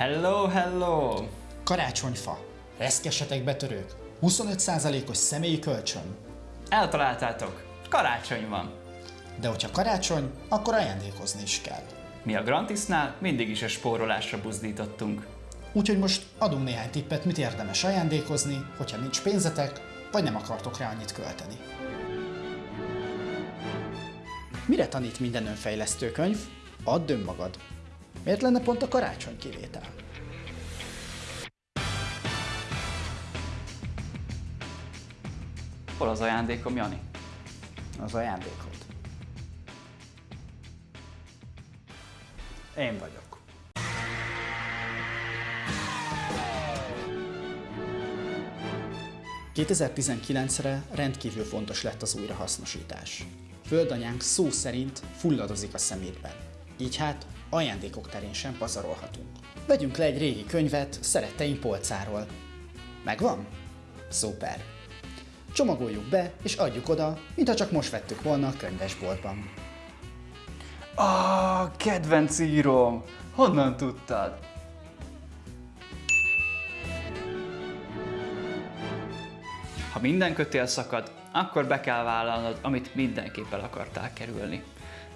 Hello, hello! Karácsonyfa. Reszkesetek betörők. 25%-os személyi kölcsön. Eltaláltátok! Karácsony van! De hogyha karácsony, akkor ajándékozni is kell. Mi a Grantisnál mindig is a spórolásra buzdítottunk. Úgyhogy most adunk néhány tippet, mit érdemes ajándékozni, hogyha nincs pénzetek, vagy nem akartok rá annyit költeni. Mire tanít minden önfejlesztő könyv? Add önmagad. Miért lenne pont a karácsony kivétel? Hol az ajándékom, Jani? Az ajándékod. Én vagyok. ...2019-re rendkívül fontos lett az újrahasznosítás. Földanyánk szó szerint fulladozik a szemétben. Így hát ajándékok terén sem pazarolhatunk. Vegyünk le egy régi könyvet szeretteink polcáról. Megvan? Szuper! Csomagoljuk be és adjuk oda, mintha csak most vettük volna a könyvesboltban. Ah, kedvenc írom! Honnan tudtad? Ha minden kötél szakad, akkor be kell vállalnod, amit mindenképp el akartál kerülni.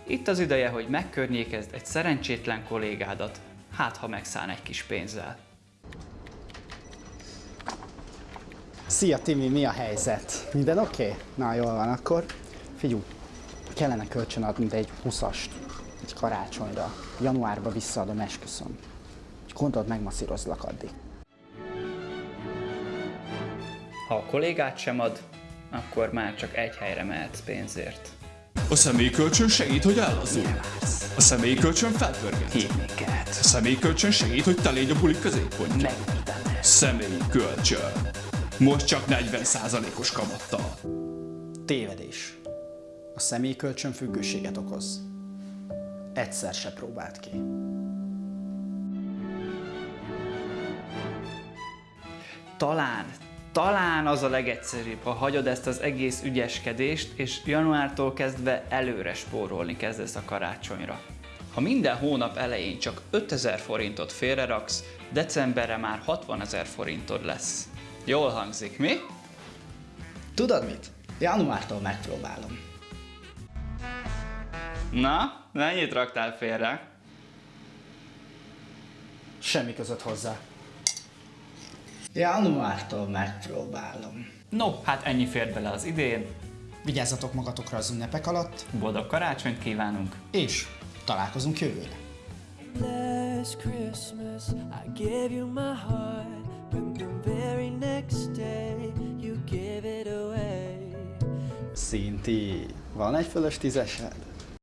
Itt az ideje, hogy megkörnyékezd egy szerencsétlen kollégádat, hát ha megszán egy kis pénzzel. Szia Timi, mi a helyzet? Minden oké? Okay? Na jól van, akkor figyú, kellene kölcsön adni egy 20-ast egy karácsonyra. Januárba visszaadom, esküszöm. Gondold, megmasszírozlak addig. Ha a kollégát sem ad, akkor már csak egy helyre mehetsz pénzért. A személyi kölcsön segít, hogy ellazul. A személyi kölcsön felpörget. Hívnéket. A személyi kölcsön segít, hogy te légy a buli középpontja. Megmutatom. Személyi kölcsön. Most csak 40%-os kamattal. Tévedés. A személyi kölcsön függőséget okoz. Egyszer se próbált ki. Talán, talán az a legegyszerűbb, ha hagyod ezt az egész ügyeskedést, és januártól kezdve előre spórolni kezdesz a karácsonyra. Ha minden hónap elején csak 5000 forintot félreraksz, decemberre már 60 ezer forintod lesz. Jól hangzik, mi? Tudod mit? Januártól megpróbálom. Na, mennyit raktál félre? Semmi között hozzá. Januártól megpróbálom. No, hát ennyi fért bele az idén. Vigyázzatok magatokra az ünnepek alatt, Boldog karácsonyt kívánunk! és találkozunk jövőre. Last Christmas, I gave you my heart, but the very next day, you gave it away. Szinti, van egy fölös tízesed?